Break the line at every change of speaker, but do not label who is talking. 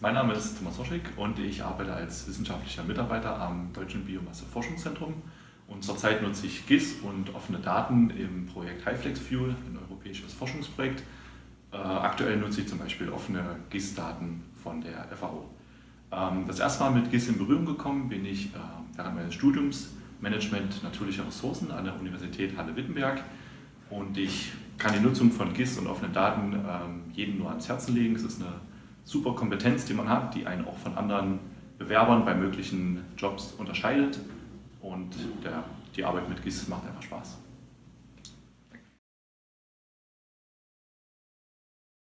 Mein Name ist Thomas Soschig und ich arbeite als wissenschaftlicher Mitarbeiter am Deutschen Biomasse-Forschungszentrum. Und zurzeit nutze ich GIS und offene Daten im Projekt HiFlex Fuel, ein europäisches Forschungsprojekt. Äh, aktuell nutze ich zum Beispiel offene GIS-Daten von der FAO. Ähm, das erste Mal mit GIS in Berührung gekommen bin ich äh, während meines Studiums Management natürlicher Ressourcen an der Universität Halle-Wittenberg. Und ich kann die Nutzung von GIS und offenen Daten ähm, jedem nur ans Herzen legen. Es ist eine super Kompetenz, die man hat, die einen auch von anderen Bewerbern bei möglichen Jobs unterscheidet. Und der, die Arbeit mit GIS macht einfach Spaß.